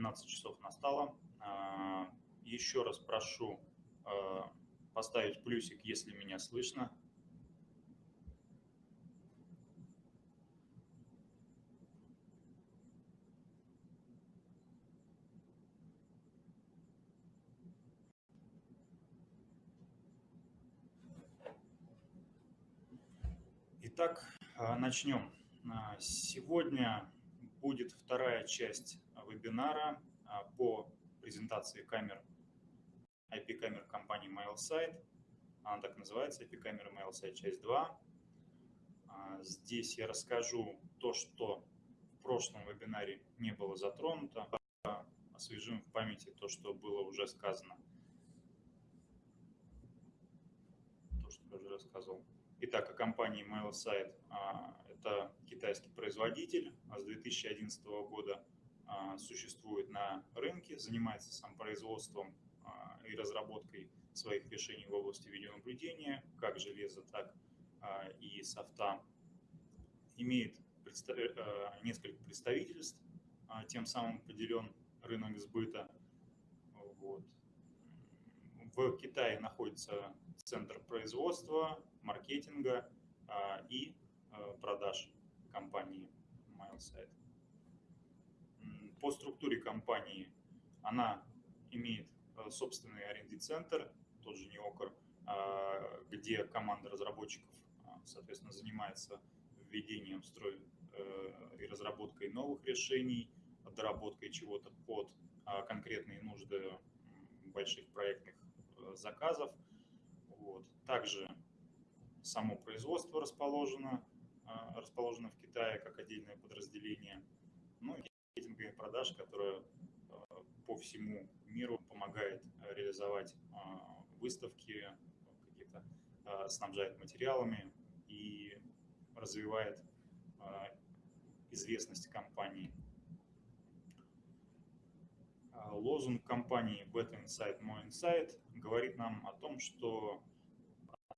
12 часов настало. Еще раз прошу поставить плюсик, если меня слышно. Итак, а, начнем. А, сегодня будет вторая часть вебинара а, по презентации камер IP-камер компании MailSite. Она так называется, IP-камера MailSite часть 2. Здесь я расскажу то, что в прошлом вебинаре не было затронуто, освежим в памяти то, что было уже сказано. То, что я уже рассказывал. Итак, о компании MailSite. А, это китайский производитель, а с 2011 года а, существует на рынке, занимается сам производством и разработкой своих решений в области видеонаблюдения, как железа, так и софта. Имеет несколько представительств, тем самым поделен рынок сбыта. Вот. В Китае находится центр производства, маркетинга а, и а, продаж компании MailSite. По структуре компании она имеет а, собственный R&D-центр, тот же Неокр, где команда разработчиков, соответственно, занимается введением строй э, и разработкой новых решений, доработкой чего-то под конкретные нужды больших проектных э, заказов. Вот. Также само производство расположено, а, расположено в Китае как отдельное подразделение, ну и маркетинговая продаж, которая а, по всему миру помогает реализовать а, выставки, какие-то снабжает материалами и развивает известность компании. Лозунг компании Better Insight, More Insight говорит нам о том, что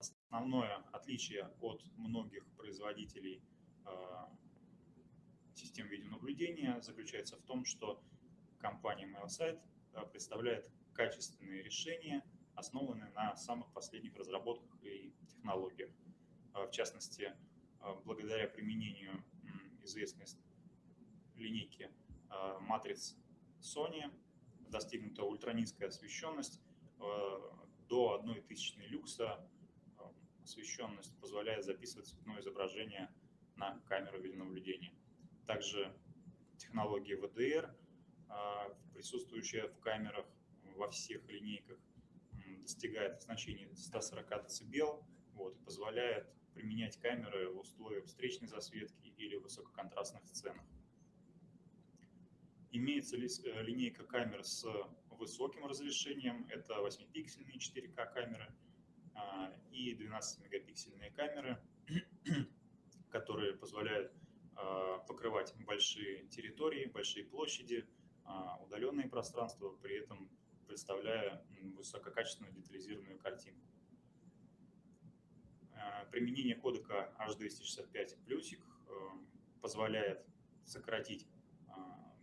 Основное отличие от многих производителей систем видеонаблюдения заключается в том, что компания MailSite а, представляет качественные решения, основанные на самых последних разработках и технологиях. А, в частности, благодаря применению известной линейки матриц Sony достигнута ультранизкая освещенность до 1 тысячной люкса освещенность позволяет записывать цветное изображение на камеру видеонаблюдения. Также технология VDR, а, присутствующая в камерах во всех линейках, достигает значений 140 дБ вот, и позволяет применять камеры в условиях встречной засветки или высококонтрастных сценах. Имеется э, линейка камер с высоким разрешением, это 8-пиксельные 4К камеры, а, и 12-мегапиксельные камеры, которые позволяют покрывать большие территории, большие площади, а, удаленные пространства, при этом представляя высококачественную детализированную картинку. Применение кодека H265 плюсик позволяет сократить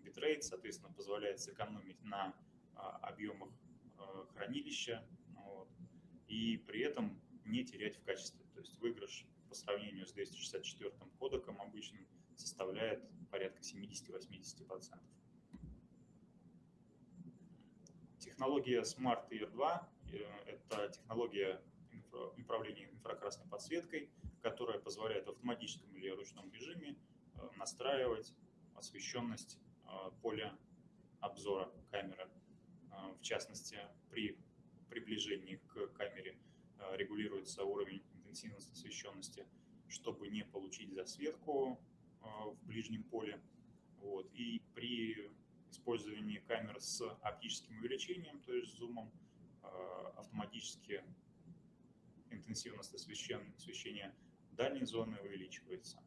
битрейт, соответственно, позволяет сэкономить на объемах хранилища, и при этом не терять в качестве. То есть выигрыш по сравнению с 264 кодеком обычным составляет порядка 70-80%. Технология Smart Ear 2 – это технология управления инфракрасной подсветкой, которая позволяет в автоматическом или ручном режиме э, настраивать освещенность э, поля обзора камеры. Э, в частности, при приближении к камере регулируется уровень интенсивности освещенности, чтобы не получить засветку в ближнем поле. Вот. И при использовании камер с оптическим увеличением, то есть зумом, э, автоматически интенсивность освещения дальней зоны увеличивается.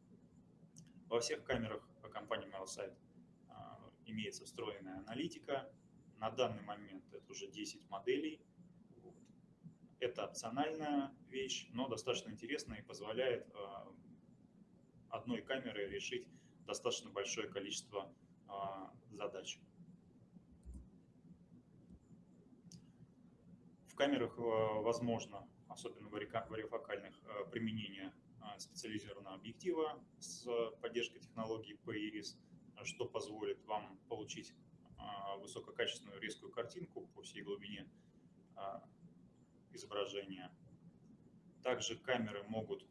Во всех камерах компании MailSite имеется встроенная аналитика. На данный момент это уже 10 моделей это опциональная вещь, но достаточно интересная и позволяет а, одной камерой решить достаточно большое количество а, задач. В камерах а, возможно, особенно в варифокальных, а, применение специализированного объектива с поддержкой технологии PIRIS, что позволит вам получить высококачественную резкую картинку по всей глубине изображения. Также камеры могут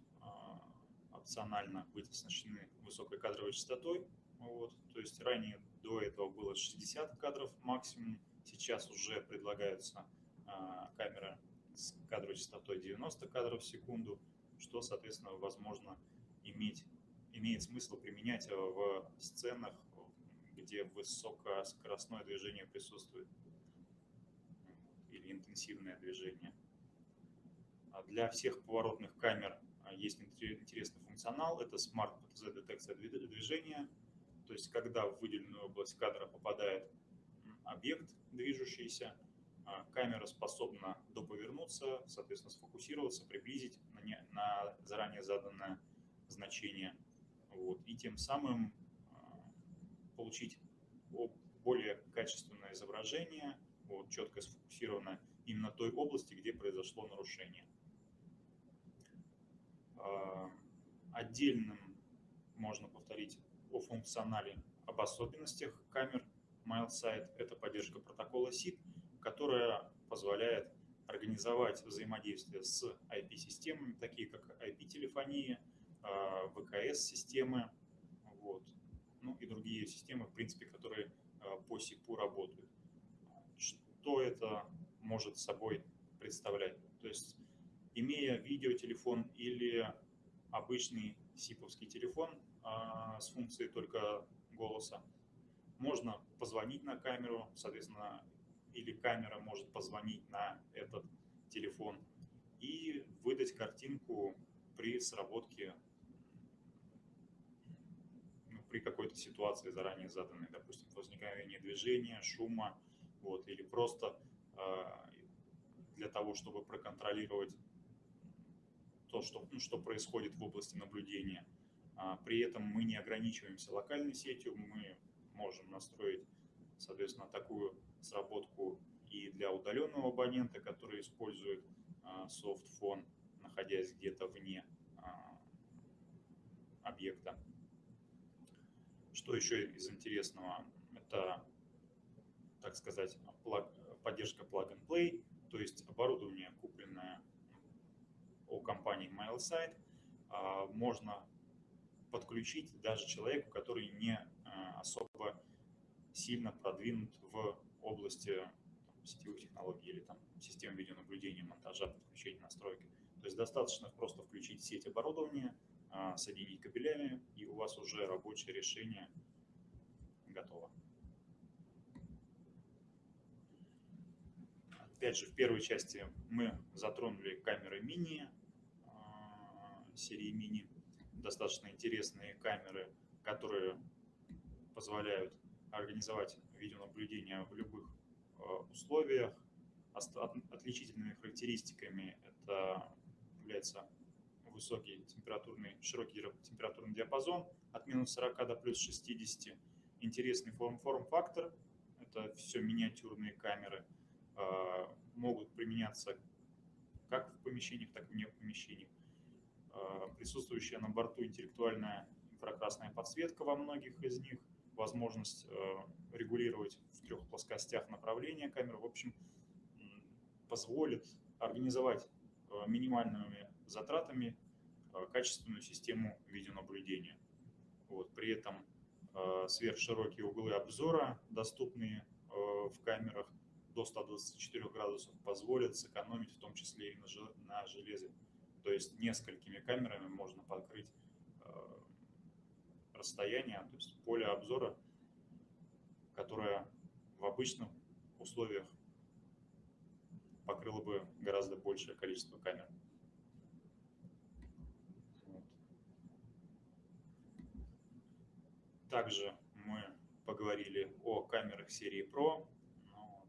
опционально быть оснащены высокой кадровой частотой. Вот. То есть ранее до этого было 60 кадров максимум, сейчас уже предлагаются а, камеры с кадровой частотой 90 кадров в секунду, что, соответственно, возможно иметь, имеет смысл применять в сценах, где высокоскоростное движение присутствует или интенсивное движение. А для всех поворотных камер есть интересный функционал, это Smart PTZ детекция движения, то есть когда в выделенную область кадра попадает объект движущийся, а, камера способна доповернуться, соответственно, сфокусироваться, приблизить на, не, на заранее заданное значение, вот, и тем самым а, получить более качественное изображение, вот, четко сфокусированное именно той области, где произошло нарушение. А, отдельным можно повторить о функционале, об особенностях камер MileSight. Это поддержка протокола SID, которая позволяет организовать взаимодействие с IP-системами, такие как IP-телефония, а, ВКС-системы, вот, ну и другие системы, в принципе, которые а, по СИПу работают. Что это может собой представлять? То есть имея видеотелефон или обычный сиповский телефон а, с функцией только голоса, можно позвонить на камеру, соответственно, или камера может позвонить на этот телефон и выдать картинку при сработке, ну, при какой-то ситуации заранее заданной, допустим, возникновение движения, шума, вот, или просто э, для того, чтобы проконтролировать то, что, ну, что происходит в области наблюдения. А, при этом мы не ограничиваемся локальной сетью, мы можем настроить, соответственно, такую сработку и для удаленного абонента, который использует а, софтфон, находясь где-то вне а, объекта. Что еще из интересного? Это, так сказать, поддержка plug-and-play, то есть оборудование, купленное о компании MileSite а, можно подключить даже человеку, который не а, особо сильно продвинут в области сетевых технологий или там, систем видеонаблюдения, монтажа, подключения, настройки. То есть достаточно просто включить сеть оборудования, а, соединить кабелями, и у вас уже рабочее решение готово. Опять же, в первой части мы затронули камеры мини, серии мини. Достаточно интересные камеры, которые позволяют организовать видеонаблюдение в любых э, условиях. Отличительными характеристиками это является высокий температурный, широкий температурный диапазон от минус 40 до плюс 60. Интересный форм-фактор, это все миниатюрные камеры, э, могут применяться как в помещениях, так и вне помещений. Э, присутствующая на борту интеллектуальная инфракрасная подсветка во многих из них, возможность э, регулировать в трех плоскостях направления камеры, в общем, позволит организовать э, минимальными затратами качественную систему видеонаблюдения. Вот, при этом сверхширокие углы обзора, доступные в камерах до 124 градусов, позволят сэкономить в том числе и на железе то есть несколькими камерами можно покрыть э, расстояние, то есть поле обзора, которое в обычных условиях покрыло бы гораздо большее количество камер. Также мы поговорили о камерах серии Pro. Вот.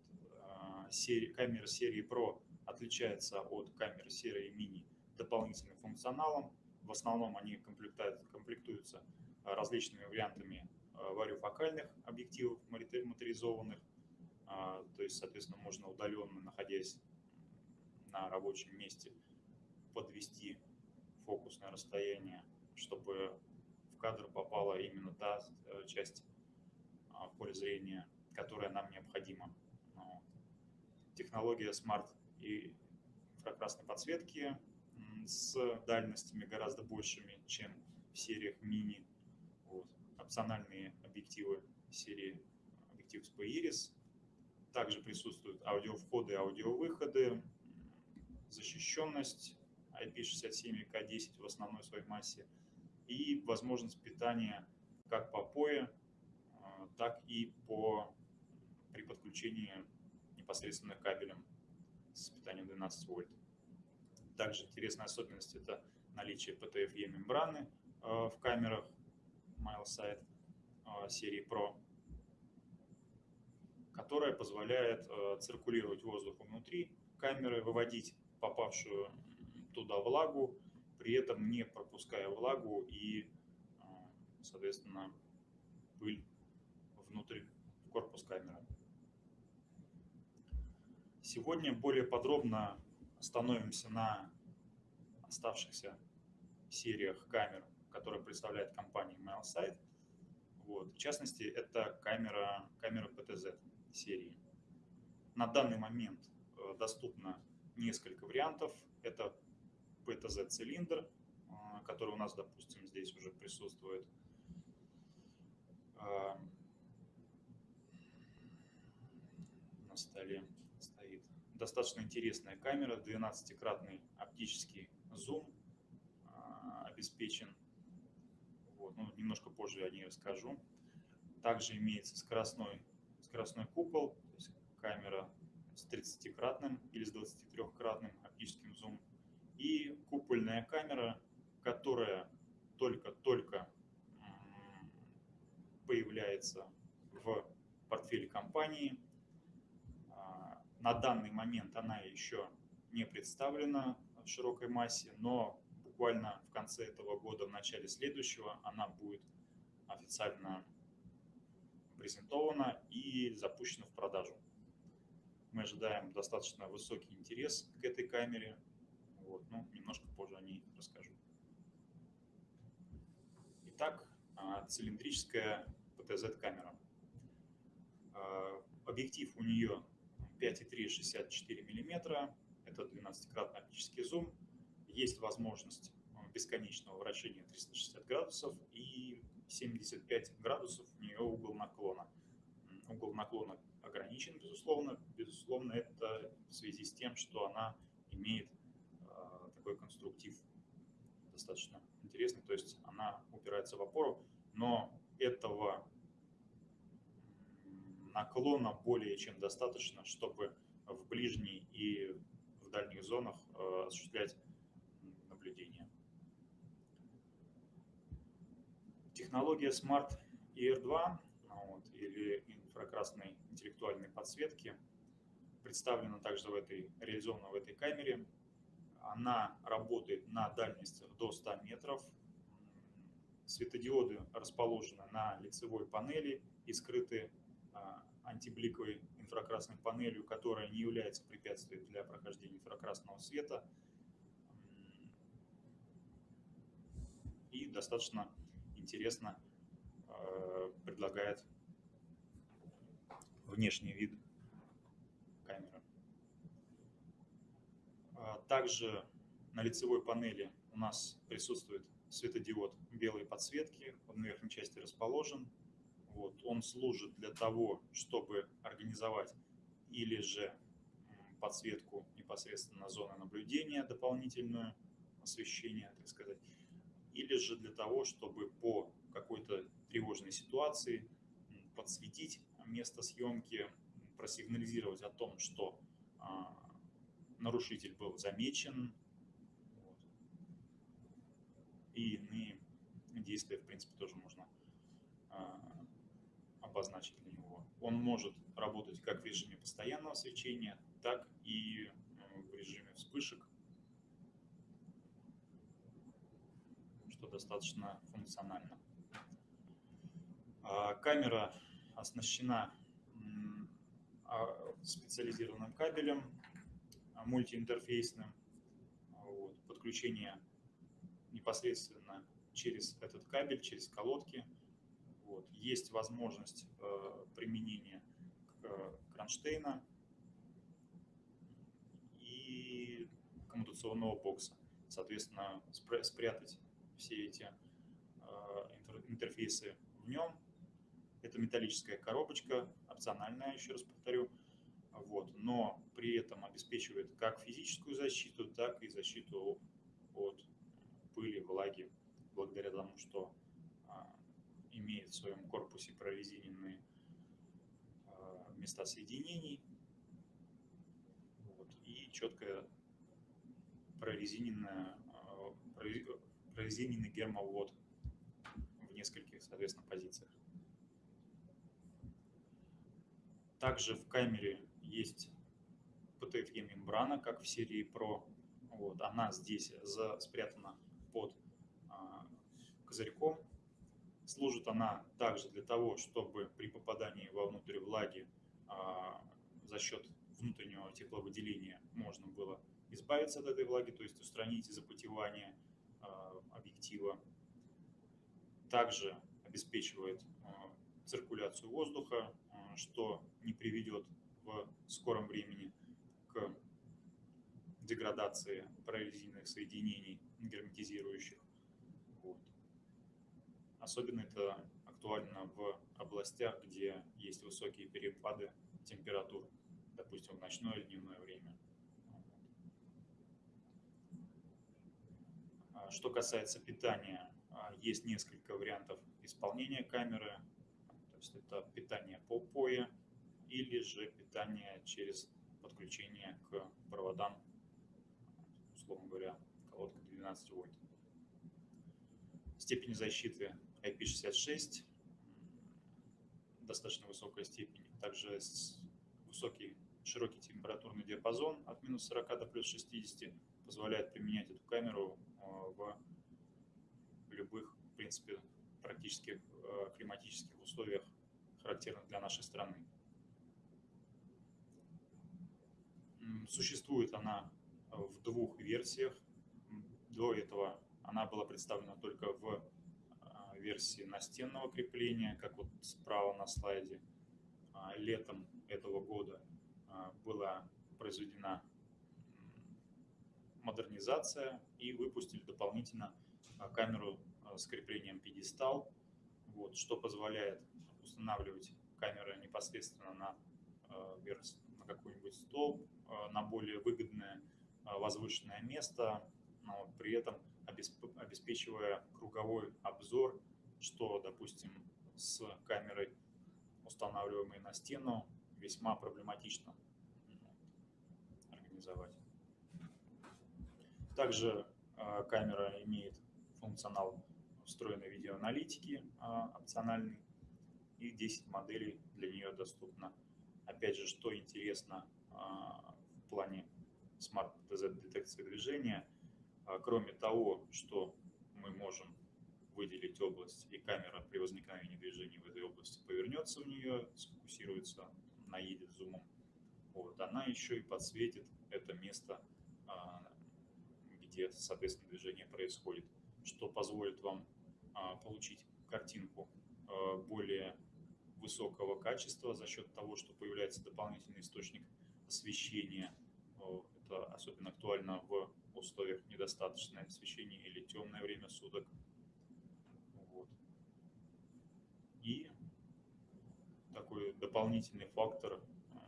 Э, камера серии Pro отличается от камер серии Mini дополнительным функционалом. В основном они комплектуются э, различными вариантами э, вариофокальных объективов моторизованных. А, то есть, соответственно, можно удаленно, находясь на рабочем месте подвести фокусное расстояние, чтобы в кадр попала именно та э, часть а, поля зрения, которая нам необходима. Технология Smart и инфракрасной подсветки с дальностями гораздо большими, чем в сериях мини. Вот. Опциональные объективы серии объектив SP Iris. Также присутствуют аудиовходы аудиовыходы, защищенность IP67 и K10 в основной своей массе и возможность питания как по POE, а, так и по, при подключении непосредственно кабелем с питанием 12 вольт. Также интересная особенность – это наличие PTFE мембраны э, в камерах MileSight э, серии Pro, которая позволяет э, циркулировать воздух внутри камеры, выводить попавшую туда влагу, при этом не пропуская влагу и, соответственно, пыль внутрь корпус камеры. Сегодня более подробно остановимся на оставшихся сериях камер, которые представляет компания MailSite. Вот. В частности, это камера, камера PTZ серии. На данный момент э, доступно несколько вариантов. Это PTZ-цилиндр, э, который у нас, допустим, здесь уже присутствует. Э, на столе достаточно интересная камера, 12-кратный оптический зум а, обеспечен. Вот, ну, немножко позже я о ней расскажу. Также имеется скоростной, скоростной купол, то есть камера с 30-кратным или с 23-кратным оптическим зумом. И купольная камера, которая только-только появляется в портфеле компании – на данный момент она еще не представлена в широкой массе, но буквально в конце этого года, в начале следующего, она будет официально презентована и запущена в продажу. Мы ожидаем достаточно высокий интерес к этой камере. Вот, ну, немножко позже о ней расскажу. Итак, а, цилиндрическая ПТЗ-камера. А, объектив у нее 5,3 64 мм, это 12-кратный оптический зум, есть возможность э, бесконечного вращения 360 градусов и 75 градусов у нее угол наклона. Угол наклона ограничен, безусловно. Безусловно, это в связи с тем, что она имеет э, такой конструктив достаточно интересный, то есть она упирается в опору, но этого наклона более чем достаточно, чтобы в ближней и в дальних зонах э, осуществлять наблюдение. Технология Smart ER2 вот, или инфракрасной интеллектуальной подсветки представлена также в этой, реализована в этой камере. Она работает на дальностях до 100 метров. Светодиоды расположены на лицевой панели и скрыты антибликовой инфракрасной панелью, которая не является препятствием для прохождения инфракрасного света. И достаточно интересно а, предлагает внешний вид камеры. А, также на лицевой панели у нас присутствует светодиод белой подсветки, он в верхней части расположен, вот, он служит для того, чтобы организовать или же подсветку непосредственно зоны наблюдения, дополнительное освещение, так сказать, или же для того, чтобы по какой-то тревожной ситуации подсветить место съемки, просигнализировать о том, что а, нарушитель был замечен, вот. и иные действия, в принципе, тоже можно а, обозначить для него. Он может работать как в режиме постоянного свечения, так и в режиме вспышек, что достаточно функционально. А, камера оснащена а, специализированным кабелем мультиинтерфейсным. Вот, подключение непосредственно через этот кабель, через колодки. Вот. Есть возможность э, применения э, кронштейна и коммутационного бокса. Соответственно, спрятать все эти э, интерфейсы в нем. Это металлическая коробочка, опциональная, еще раз повторю. Вот, но при этом обеспечивает как физическую защиту, так и защиту от пыли, влаги, благодаря тому, что имеет в своем корпусе прорезиненные а, места соединений вот, и четкая прорезиненная, а, прорезиненный гермовод в нескольких, соответственно, позициях. Также в камере есть PTFE мембрана, как в серии Pro. Вот, она здесь за, спрятана под а, козырьком. Служит она также для того, чтобы при попадании вовнутрь влаги а, за счет внутреннего тепловыделения можно было избавиться от этой влаги, то есть устранить запотевание а, объектива. Также обеспечивает а, циркуляцию воздуха, что не приведет в скором времени к деградации прорезиненных соединений герметизирующих. Особенно это актуально в областях, где есть высокие перепады температур, допустим, в ночное или дневное время. А что касается питания, а, есть несколько вариантов исполнения камеры. То есть это питание по POE, или же питание через подключение к проводам, условно говоря, колодка 12 вольт. Степень защиты IP66 достаточно высокая степень, также высокий широкий температурный диапазон от минус 40 до плюс 60 позволяет применять эту камеру а, в любых, в принципе, практически а, климатических условиях, характерных для нашей страны. Существует она э, в двух версиях. До этого она была представлена только в версии настенного крепления, как вот справа на слайде. А, летом этого года а, была произведена модернизация и выпустили дополнительно камеру с креплением пьедестал, вот, что позволяет устанавливать камеры непосредственно на, на какой-нибудь столб на более выгодное возвышенное место, но при этом обеспечивая круговой обзор, что, допустим, с камерой, устанавливаемой на стену, весьма проблематично организовать. Также э, камера имеет функционал встроенной видеоаналитики опциональный, и 10 моделей для нее доступно. Опять же, что интересно, плане Smart DZ детекции движения. А, кроме того, что мы можем выделить область, и камера при возникновении движения в этой области повернется в нее, сфокусируется, наедет зумом. Вот, она еще и подсветит это место, а, где, соответственно, движение происходит, что позволит вам а, получить картинку более высокого качества за счет того, что появляется дополнительный источник освещения это особенно актуально в условиях недостаточного освещения или темное время суток. Вот. И такой дополнительный фактор э,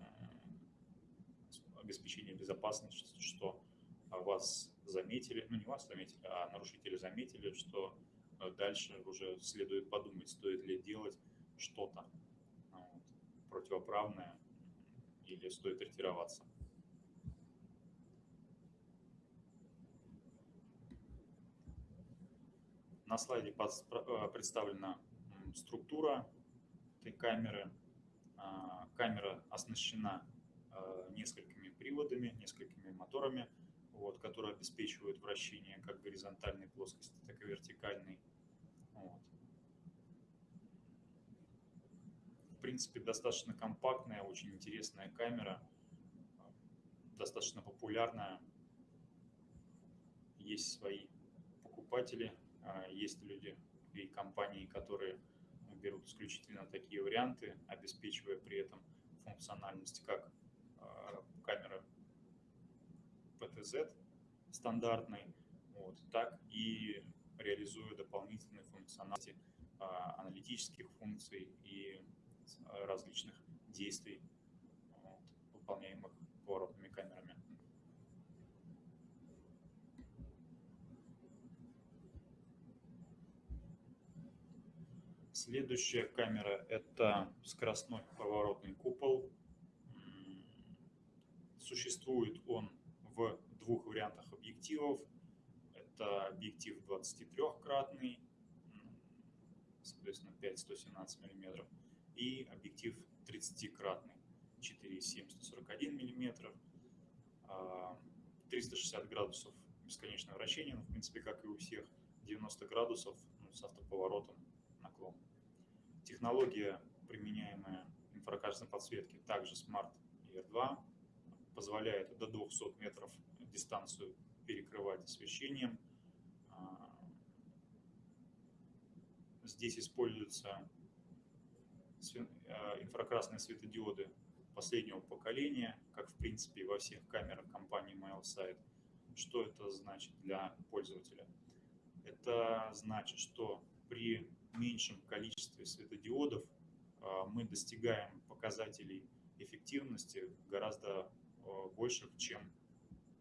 обеспечения безопасности, что вас заметили, ну не вас заметили, а нарушители заметили, что э, дальше уже следует подумать, стоит ли делать что-то вот, противоправное или стоит ретироваться. На слайде э, представлена структура этой камеры. А, камера оснащена э, несколькими приводами, несколькими моторами, вот, которые обеспечивают вращение как горизонтальной плоскости, так и вертикальной. Вот. В принципе, достаточно компактная, очень интересная камера. достаточно популярная. Есть свои покупатели, а, есть люди и компании, которые берут исключительно такие варианты, обеспечивая при этом функциональность как а, камеры PTZ стандартной, вот, так и реализуя дополнительные функциональности а, аналитических функций и различных действий, вот, выполняемых поворотными камерами. Следующая камера – это скоростной поворотный купол. Существует он в двух вариантах объективов. Это объектив 23-кратный, соответственно 5-117 мм, и объектив 30-кратный, 4,7-141 мм, 360 градусов бесконечное вращение, ну, в принципе, как и у всех, 90 градусов ну, с автоповоротом наклон. Технология, применяемая в инфракачественной подсветке, также Smart ER2, позволяет до 200 метров дистанцию перекрывать освещением. А, здесь используются а, инфракрасные светодиоды последнего поколения, как в принципе во всех камерах компании MailSite. Что это значит для пользователя? Это значит, что при меньшем количестве светодиодов а, мы достигаем показателей эффективности гораздо больших, чем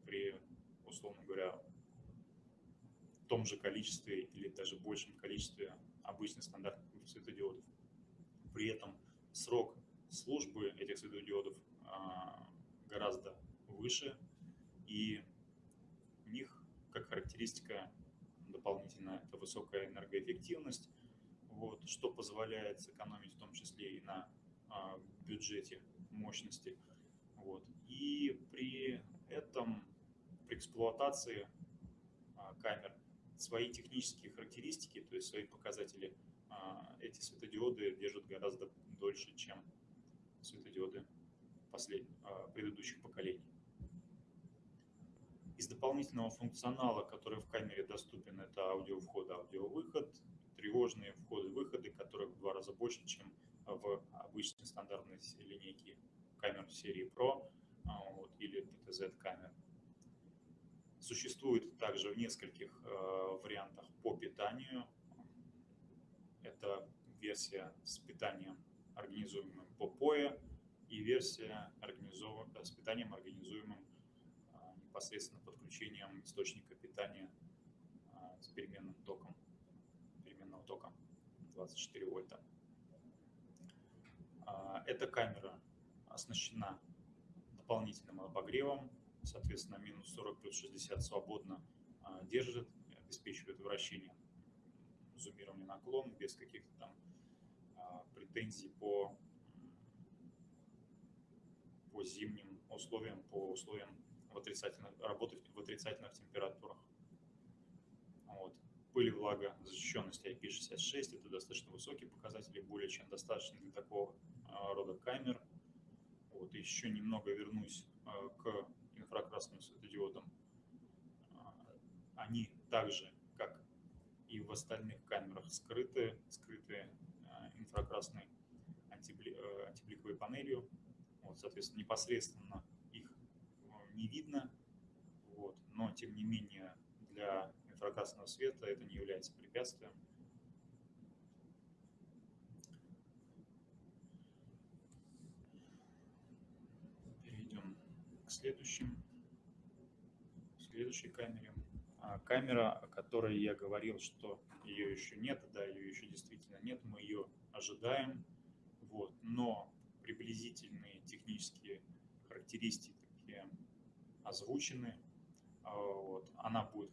при, условно говоря, том же количестве или даже большем количестве обычных стандартных светодиодов. При этом срок службы этих светодиодов а, гораздо выше, и у них, как характеристика дополнительная, это высокая энергоэффективность, вот, что позволяет сэкономить в том числе и на а, бюджете мощности. Вот. И при этом при эксплуатации а, камер свои технические характеристики, то есть свои показатели, а, эти светодиоды держат гораздо дольше, чем светодиоды послед... А, предыдущих поколений. Из дополнительного функционала, который в камере доступен, это аудиовход, аудиовыход, тревожные входы-выходы, которых в два раза больше, чем в обычной стандартной линейке камер серии Pro вот, или PTZ камер. Существует также в нескольких э, вариантах по питанию. Это версия с питанием, организуемым по POE, и версия с питанием, организуемым э, непосредственно подключением источника питания э, с переменным током, переменного тока 24 вольта. Эта камера оснащена дополнительным обогревом, соответственно, минус 40 плюс 60 свободно а, держит, обеспечивает вращение, зумирование наклон без каких-то там а, претензий по, по зимним условиям, по условиям в отрицательных, работы в отрицательных температурах. Пыль влага, защищенность IP66 – это достаточно высокие показатели, более чем достаточно для такого а, рода камер. Вот. еще немного вернусь к инфракрасным светодиодом, а, они также, как и в остальных камерах, скрыты, скрыты а, инфракрасной антибликовой панелью. Вот, соответственно, непосредственно их не видно, вот, но тем не менее для инфракрасного света это не является препятствием. Перейдем к следующему следующей камере. А камера, о которой я говорил, что ее еще нет, да, ее еще действительно нет, мы ее ожидаем, вот, но приблизительные технические характеристики озвучены. А, вот, она будет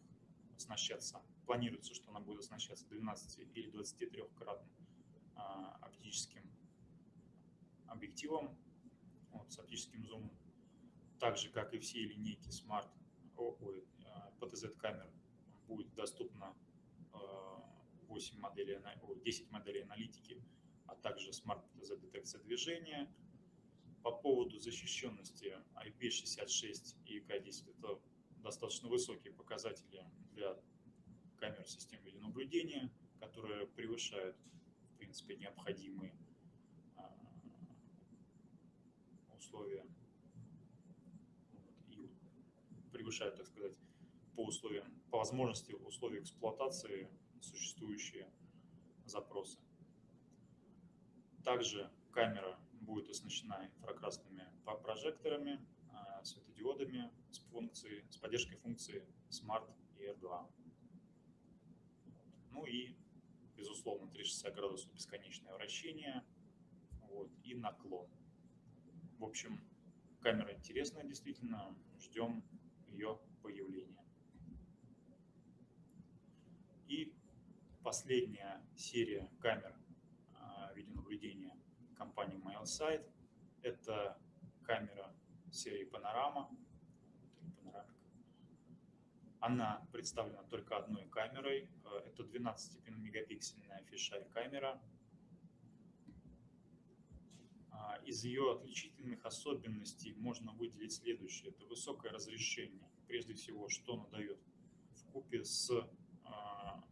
оснащаться, планируется, что она будет оснащаться 12 или 23-кратным а, оптическим объективом вот, с оптическим зумом. Так же, как и все линейки Smart ой, PTZ камер будет доступно 8 э, моделей, 10 моделей аналитики, а также Smart PTZ детекция движения. По поводу защищенности IP66 и EK10 это достаточно высокие показатели для камер систем видеонаблюдения, которые превышают, в принципе, необходимые а, условия и превышают, так сказать, по условиям, по возможности условий эксплуатации существующие запросы. Также камера будет оснащена инфракрасными прожекторами, а, светодиодами с, функцией, с поддержкой функции Smart ER2. Ну и, безусловно, 360 градусов бесконечное вращение вот, и наклон. В общем, камера интересная действительно, ждем ее появления. И последняя серия камер а, видеонаблюдения компании MailSite. Это камера серии Panorama. Она представлена только одной камерой. Э, это 12-мегапиксельная фишай камера. А, из ее отличительных особенностей можно выделить следующее. Это высокое разрешение. Прежде всего, что она дает в купе с а,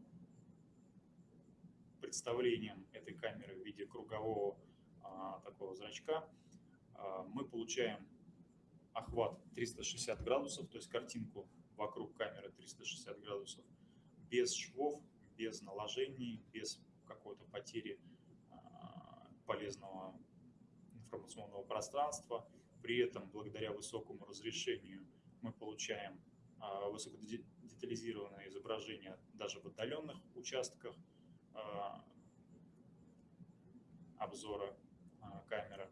представлением этой камеры в виде кругового а, такого зрачка, мы получаем охват 360 градусов, то есть картинку вокруг камеры 360 градусов, без швов, без наложений, без какой-то потери а, полезного информационного пространства. При этом, благодаря высокому разрешению, мы получаем высокодетализированное изображение даже в отдаленных участках обзора камера.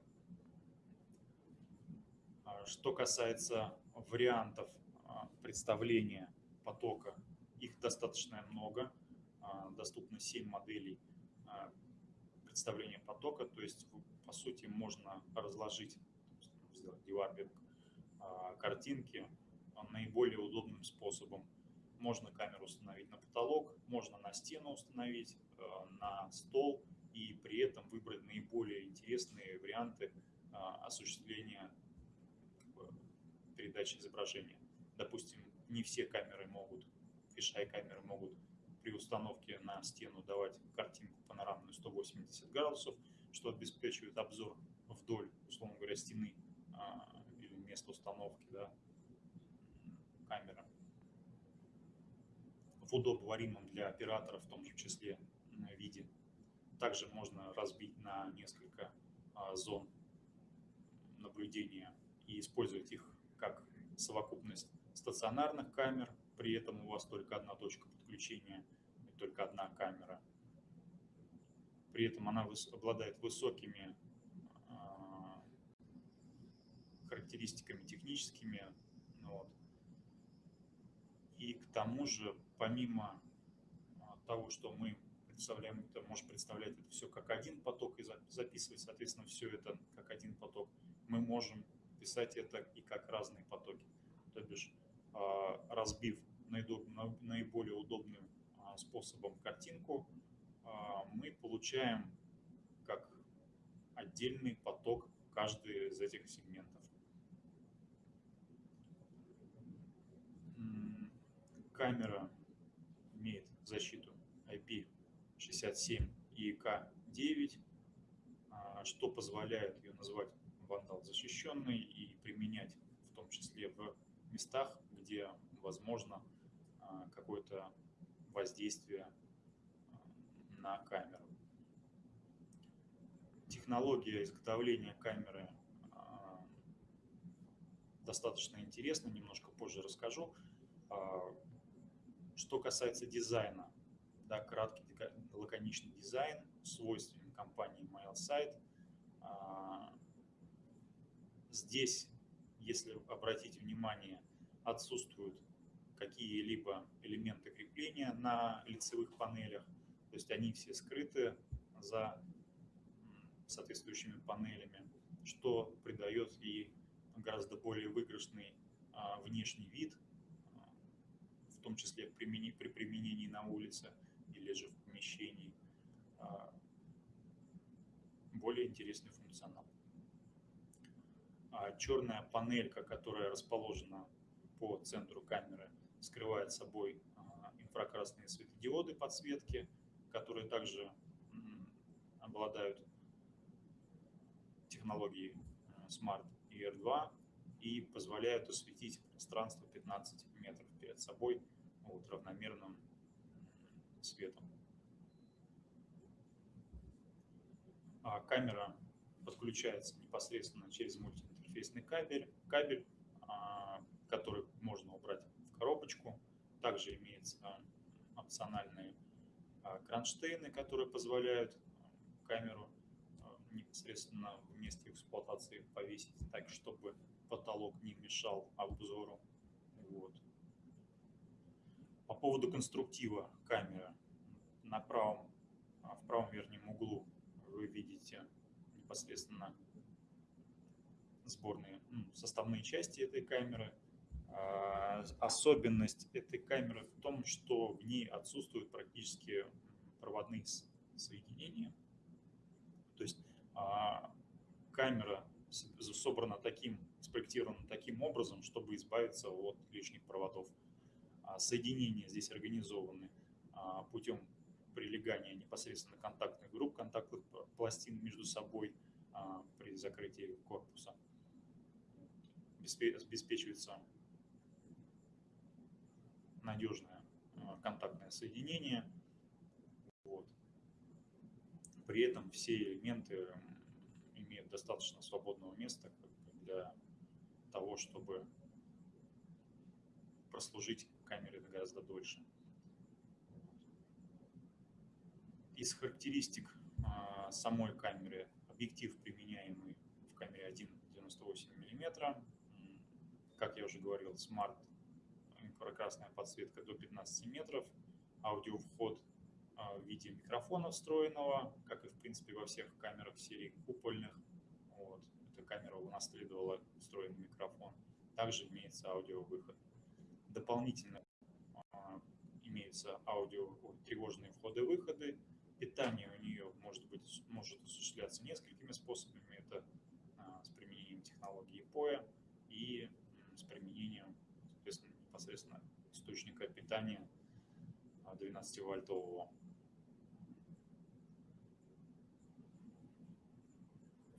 А, что касается вариантов а, представления потока, их достаточно много. А, доступно 7 моделей представления потока, то есть по сути можно разложить, сделать деварбинг картинки наиболее удобным способом. Можно камеру установить на потолок, можно на стену установить, на стол, и при этом выбрать наиболее интересные варианты а, осуществления передачи изображения. Допустим, не все камеры могут, фишай камеры могут при установке на стену давать картинку панорамную 180 градусов, что обеспечивает обзор вдоль, условно говоря, стены а, или места установки да, камеры. В удобоваримом для оператора в том же числе виде. Также можно разбить на несколько а, зон наблюдения и использовать их как совокупность стационарных камер, при этом у вас только одна точка подключения и только одна камера. При этом она обладает высокими а, характеристиками техническими. Ну вот. И к тому же, помимо а, того, что мы представляем, это можешь представлять это все как один поток и записывать, соответственно, все это как один поток. Мы можем писать это и как разные потоки. То бишь, разбив наиболее удобным а, способом картинку, а, мы получаем как отдельный поток каждый из этих сегментов. Камера имеет защиту IP 67 и К9, а, что позволяет ее назвать вандал защищенный и применять в том числе в местах, где возможно а, какое-то воздействие а, на камеру. Технология изготовления камеры достаточно интересна, немножко позже расскажу. Что касается дизайна, да, краткий лаконичный дизайн, свойственен компании MailSite. А, здесь, если обратить внимание, отсутствуют какие-либо элементы крепления на лицевых панелях, то есть они все скрыты за соответствующими панелями, что придает ей гораздо более выигрышный а, внешний вид, а, в том числе при применении на улице или же в помещении более интересный функционал. А черная панелька, которая расположена по центру камеры, скрывает собой а, инфракрасные светодиоды подсветки, которые также обладают технологией э, Smart ER2 и позволяют осветить пространство 15 метров перед собой вот, равномерным светом. А камера подключается непосредственно через мультиинтерфейсный кабель, кабель а, который можно убрать в коробочку. Также имеются опциональные а, кронштейны, которые позволяют камеру непосредственно в месте эксплуатации повесить так, чтобы потолок не мешал обзору. Вот. По поводу конструктива камеры. На правом, а, в правом верхнем углу вы видите непосредственно сборные ну, составные части этой камеры. А, особенность этой камеры в том, что в ней отсутствуют практически проводные соединения. То есть а, камера собрана таким, спроектирована таким образом, чтобы избавиться от лишних проводов. А, соединения здесь организованы путем прилегания непосредственно контактных групп, контактных пластин между собой при закрытии корпуса. Обеспечивается надежное контактное соединение. Вот. При этом все элементы имеют достаточно свободного места для того, чтобы прослужить камере гораздо дольше. Из характеристик а, самой камеры объектив, применяемый в камере 1,98 мм. Как я уже говорил, смарт инфракрасная подсветка до 15 метров, аудиовход а, в виде микрофона встроенного, как и в принципе во всех камерах серии купольных. Вот. Эта камера унаследовала встроенный микрофон. Также имеется аудиовыход. Дополнительно а, имеются аудио тревожные входы-выходы. Питание у нее может быть может осуществляться несколькими способами. Это а, с применением технологии POE и с применением, непосредственно источника питания 12-вольтового.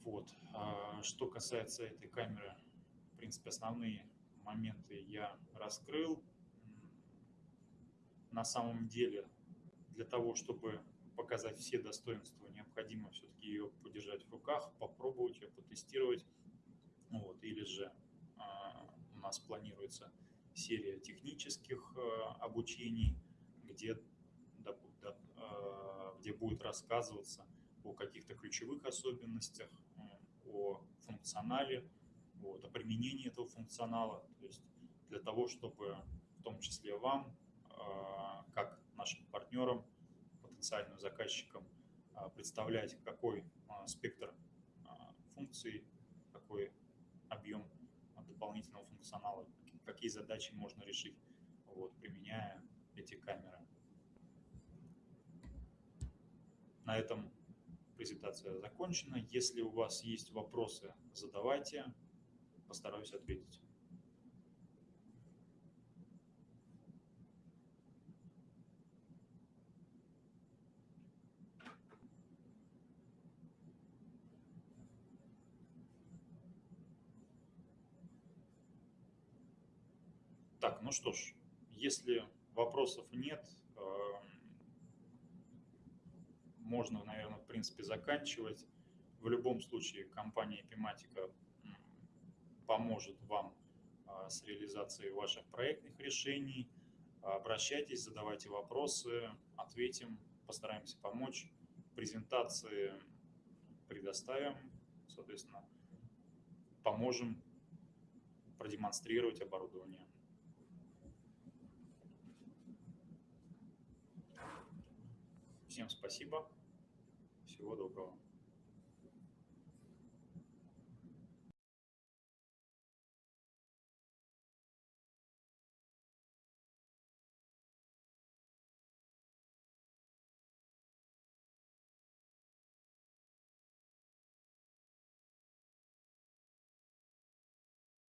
Вот. А что касается этой камеры, в принципе, основные моменты я раскрыл. На самом деле, для того, чтобы показать все достоинства, необходимо все-таки ее подержать в руках, попробовать ее, потестировать. Вот. Или же а, у нас планируется серия технических а, обучений, где, а, где будет рассказываться о каких-то ключевых особенностях, о функционале, вот, о применении этого функционала, то есть для того, чтобы в том числе вам, как нашим партнерам, потенциальным заказчикам, представлять, какой спектр функций, какой объем дополнительного функционала, какие задачи можно решить, вот, применяя эти камеры. На этом презентация закончена. Если у вас есть вопросы, задавайте, постараюсь ответить. Так, ну что ж, если вопросов нет, можно, наверное, в принципе, заканчивать. В любом случае компания Epimatica поможет вам а, с реализацией ваших проектных решений. Обращайтесь, задавайте вопросы, ответим, постараемся помочь. Презентации предоставим, соответственно, поможем продемонстрировать оборудование. Всем спасибо. Всего доброго.